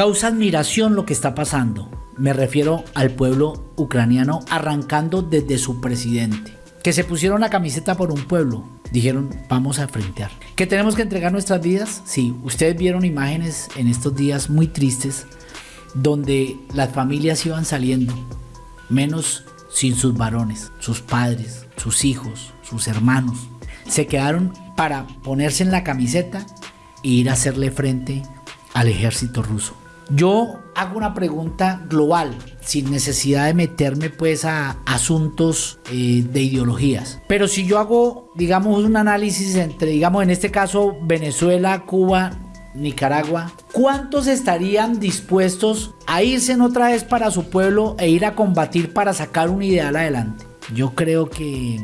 Causa admiración lo que está pasando. Me refiero al pueblo ucraniano arrancando desde su presidente. Que se pusieron la camiseta por un pueblo. Dijeron, vamos a frentear. ¿Que tenemos que entregar nuestras vidas? Sí, ustedes vieron imágenes en estos días muy tristes donde las familias iban saliendo, menos sin sus varones, sus padres, sus hijos, sus hermanos. Se quedaron para ponerse en la camiseta e ir a hacerle frente al ejército ruso. Yo hago una pregunta global, sin necesidad de meterme pues a asuntos eh, de ideologías. Pero si yo hago, digamos, un análisis entre, digamos, en este caso, Venezuela, Cuba, Nicaragua, ¿cuántos estarían dispuestos a irse en otra vez para su pueblo e ir a combatir para sacar un ideal adelante? Yo creo que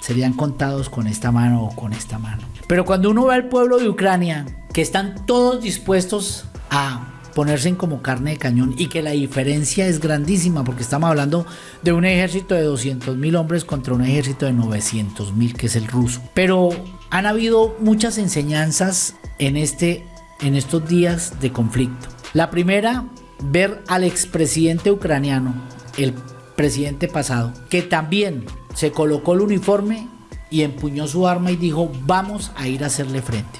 serían contados con esta mano o con esta mano. Pero cuando uno ve al pueblo de Ucrania, que están todos dispuestos a ponerse en como carne de cañón y que la diferencia es grandísima porque estamos hablando de un ejército de 200 mil hombres contra un ejército de 900 mil que es el ruso. Pero han habido muchas enseñanzas en, este, en estos días de conflicto. La primera, ver al expresidente ucraniano, el presidente pasado, que también se colocó el uniforme y empuñó su arma y dijo vamos a ir a hacerle frente.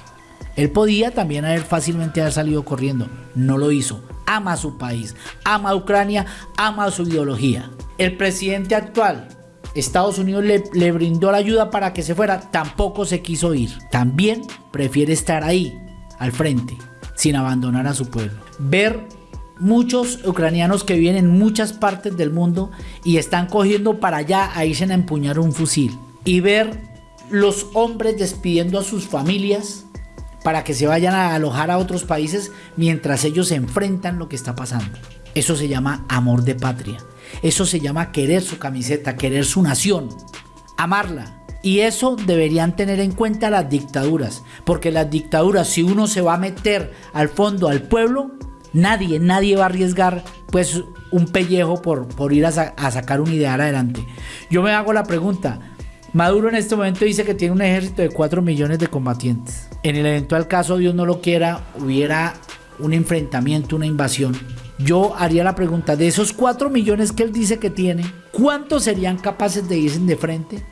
Él podía también haber fácilmente haber salido corriendo, no lo hizo. Ama a su país, ama a Ucrania, ama a su ideología. El presidente actual, Estados Unidos le, brindó la ayuda para que se fuera, tampoco se quiso ir. También prefiere estar ahí, al frente, sin abandonar a su pueblo. Ver muchos ucranianos que viven en muchas partes del mundo y están cogiendo para allá a irse a empuñar un fusil. Y ver los hombres despidiendo a sus familias para que se vayan a alojar a otros países mientras ellos enfrentan lo que está pasando. Eso se llama amor de patria. Eso se llama querer su camiseta, querer su nación, amarla. Y eso deberían tener en cuenta las dictaduras, porque las dictaduras, si uno se va a meter al fondo al pueblo, nadie, nadie va a arriesgar pues un pellejo por, por ir a, a sacar un ideal adelante. Yo me hago la pregunta, Maduro en este momento dice que tiene un ejército de 4 millones de combatientes. En el eventual caso, Dios no lo quiera, hubiera un enfrentamiento, una invasión. Yo haría la pregunta, de esos 4 millones que él dice que tiene, ¿cuántos serían capaces de irse de frente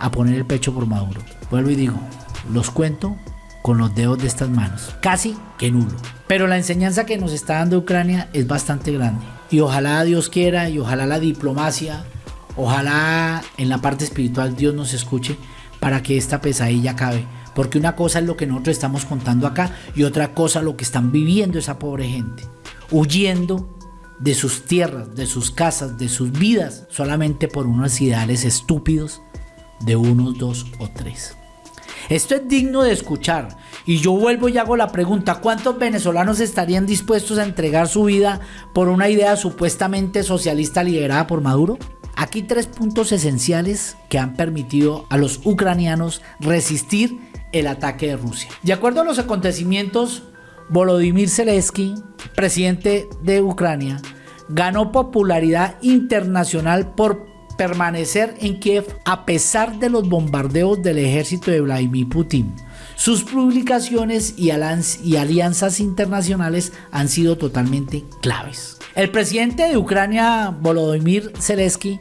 a poner el pecho por Maduro? Vuelvo y digo, los cuento con los dedos de estas manos. Casi que nulo. Pero la enseñanza que nos está dando Ucrania es bastante grande. Y ojalá Dios quiera y ojalá la diplomacia Ojalá en la parte espiritual Dios nos escuche para que esta pesadilla acabe. Porque una cosa es lo que nosotros estamos contando acá y otra cosa lo que están viviendo esa pobre gente. Huyendo de sus tierras, de sus casas, de sus vidas, solamente por unos ideales estúpidos de unos, dos o tres. Esto es digno de escuchar. Y yo vuelvo y hago la pregunta, ¿cuántos venezolanos estarían dispuestos a entregar su vida por una idea supuestamente socialista liderada por Maduro? Aquí tres puntos esenciales que han permitido a los ucranianos resistir el ataque de Rusia. De acuerdo a los acontecimientos, Volodymyr Zelensky, presidente de Ucrania, ganó popularidad internacional por permanecer en Kiev a pesar de los bombardeos del ejército de Vladimir Putin. Sus publicaciones y, alianzas internacionales han sido totalmente claves. El presidente de Ucrania, Volodymyr Zelensky,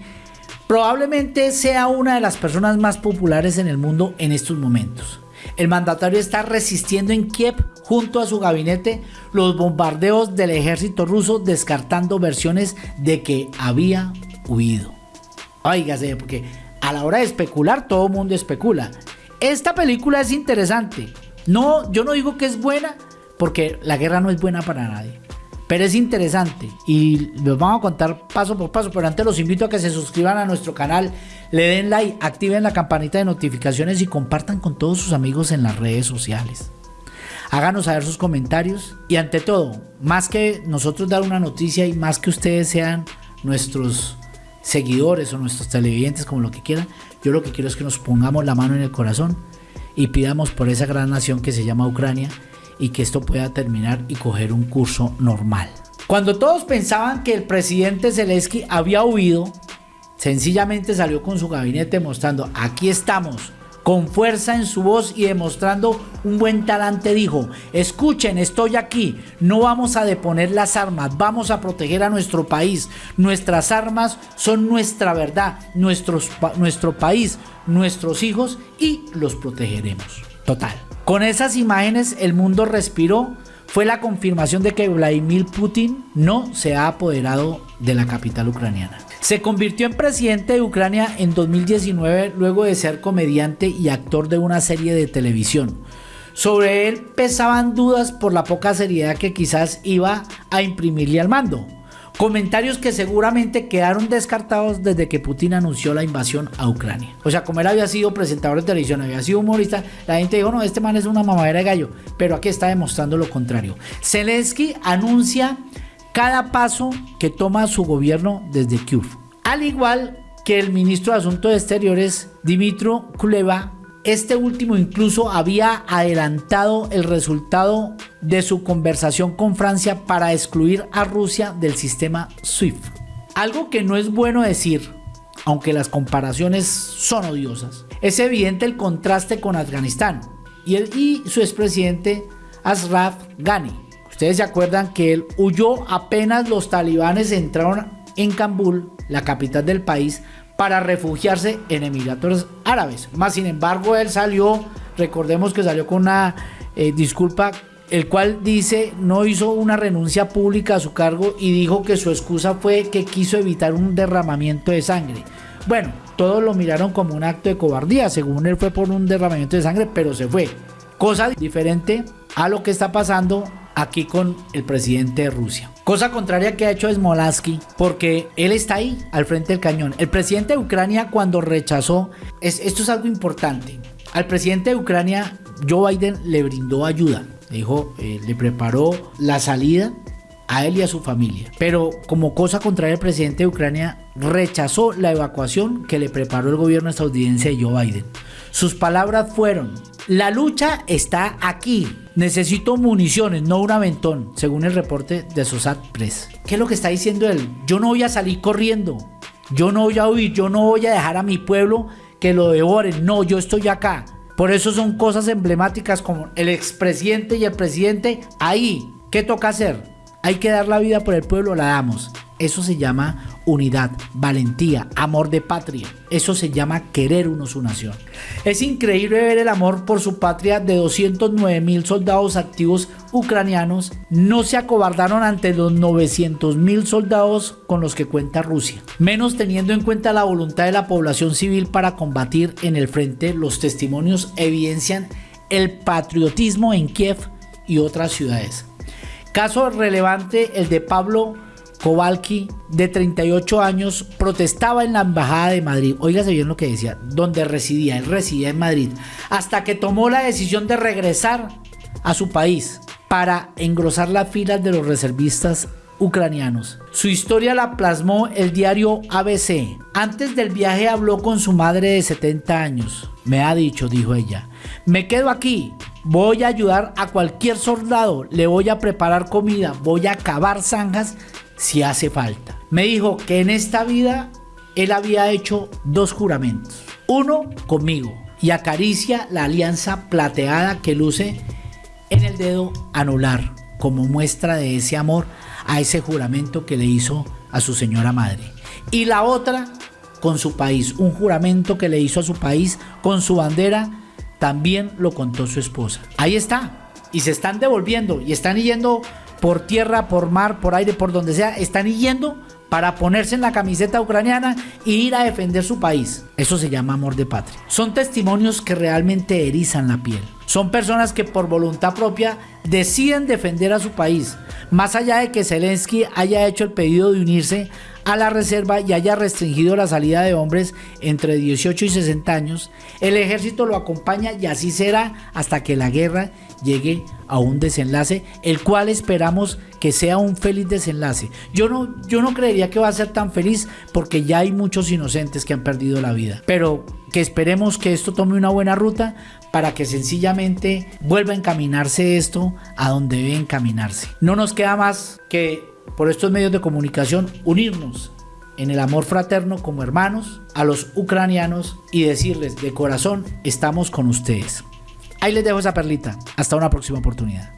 probablemente sea una de las personas más populares en el mundo en estos momentos. El mandatario está resistiendo en Kiev junto a su gabinete los bombardeos del ejército ruso descartando versiones de que había huido. Óigase, porque a la hora de especular todo el mundo especula. Esta película es interesante. No, yo no digo que es buena porque la guerra no es buena para nadie. Pero es interesante y los vamos a contar paso por paso. Pero antes los invito a que se suscriban a nuestro canal, le den like, activen la campanita de notificaciones y compartan con todos sus amigos en las redes sociales. Háganos saber sus comentarios y ante todo, más que nosotros dar una noticia y más que ustedes sean nuestros seguidores o nuestros televidentes, como lo que quieran, yo lo que quiero es que nos pongamos la mano en el corazón y pidamos por esa gran nación que se llama Ucrania y que esto pueda terminar y coger un curso normal. Cuando todos pensaban que el presidente Zelensky había huido, sencillamente salió con su gabinete mostrando, aquí estamos, con fuerza en su voz y demostrando un buen talante dijo, escuchen, estoy aquí, no vamos a deponer las armas, vamos a proteger a nuestro país, nuestras armas son nuestra verdad, nuestro país, nuestros hijos y los protegeremos. Total. Con esas imágenes el mundo respiró, fue la confirmación de que Vladimir Putin no se ha apoderado de la capital ucraniana. Se convirtió en presidente de Ucrania en 2019 luego de ser comediante y actor de una serie de televisión. Sobre él pesaban dudas por la poca seriedad que quizás iba a imprimirle al mando. Comentarios que seguramente quedaron descartados desde que Putin anunció la invasión a Ucrania. O sea, como él había sido presentador de televisión, había sido humorista, la gente dijo, no, este man es una mamadera de gallo. Pero aquí está demostrando lo contrario. Zelensky anuncia cada paso que toma su gobierno desde Kiev. Al igual que el ministro de Asuntos Exteriores, Dimitro Kuleva, este último incluso había adelantado el resultado de su conversación con Francia para excluir a Rusia del sistema SWIFT. Algo que no es bueno decir, aunque las comparaciones son odiosas. Es evidente el contraste con Afganistán y, y su expresidente Ashraf Ghani Ustedes se acuerdan que él huyó apenas los talibanes entraron en Kabul, la capital del país, para refugiarse en Emiratos Árabes. Más sin embargo, él salió, recordemos que salió con una eh, disculpa, el cual dice no hizo una renuncia pública a su cargo y dijo que su excusa fue que quiso evitar un derramamiento de sangre. Bueno, todos lo miraron como un acto de cobardía, según él fue por un derramamiento de sangre, pero se fue. Cosa diferente a lo que está pasando aquí con el presidente de Rusia. Cosa contraria que ha hecho Smolansky, porque él está ahí, al frente del cañón. El presidente de Ucrania cuando rechazó, esto es algo importante, al presidente de Ucrania Joe Biden le brindó ayuda, le dijo, eh, le preparó la salida a él y a su familia. Pero como cosa contraria, el presidente de Ucrania rechazó la evacuación que le preparó el gobierno estadounidense de Joe Biden. Sus palabras fueron, la lucha está aquí. Necesito municiones, no un aventón, según el reporte de Sosat Press. ¿Qué es lo que está diciendo él? Yo no voy a salir corriendo. Yo no voy a huir. Yo no voy a dejar a mi pueblo que lo devoren. No, yo estoy acá. Por eso son cosas emblemáticas como el expresidente y el presidente ahí. ¿Qué toca hacer? Hay que dar la vida por el pueblo, la damos. Eso se llama unidad, valentía, amor de patria. Eso se llama querer uno su nación. Es increíble ver el amor por su patria de 209 mil soldados activos ucranianos. No se acobardaron ante los 900 mil soldados con los que cuenta Rusia. Menos teniendo en cuenta la voluntad de la población civil para combatir en el frente, los testimonios evidencian el patriotismo en Kiev y otras ciudades. Caso relevante el de Pablo Kowalki, de 38 años, protestaba en la Embajada de Madrid. Óigase bien lo que decía, donde residía. Él residía en Madrid. Hasta que tomó la decisión de regresar a su país para engrosar las filas de los reservistas ucranianos. Su historia la plasmó el diario ABC. Antes del viaje habló con su madre de 70 años. Me ha dicho, dijo ella, me quedo aquí, voy a ayudar a cualquier soldado, le voy a preparar comida, voy a cavar zanjas si hace falta. Me dijo que en esta vida él había hecho dos juramentos. Uno conmigo y acaricia la alianza plateada que luce en el dedo anular como muestra de ese amor a ese juramento que le hizo a su señora madre. Y la otra con su país, un juramento que le hizo a su país con su bandera, también lo contó su esposa. Ahí está. Y se están devolviendo y están yendo por tierra, por mar, por aire, por donde sea, están yendo para ponerse en la camiseta ucraniana e ir a defender su país. Eso se llama amor de patria. Son testimonios que realmente erizan la piel. Son personas que por voluntad propia deciden defender a su país. Más allá de que Zelensky haya hecho el pedido de unirse a la reserva y haya restringido la salida de hombres entre 18 y 60 años, el ejército lo acompaña y así será hasta que la guerra llegue a un desenlace, el cual esperamos que sea un feliz desenlace. Yo no, yo no creería que va a ser tan feliz porque ya hay muchos inocentes que han perdido la vida, pero que esperemos que esto tome una buena ruta para que sencillamente vuelva a encaminarse esto a donde debe encaminarse. No nos queda más que por estos medios de comunicación unirnos en el amor fraterno como hermanos a los ucranianos y decirles de corazón estamos con ustedes. Ahí les dejo esa perlita. Hasta una próxima oportunidad.